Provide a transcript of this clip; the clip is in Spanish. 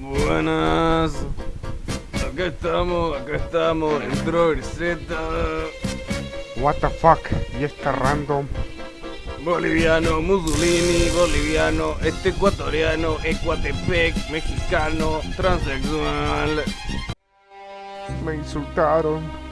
Buenas. Acá estamos, acá estamos, entró el What the fuck, y está random. Boliviano, Mussolini, boliviano, este ecuatoriano, Ecuatepec, mexicano, transexual. Me insultaron.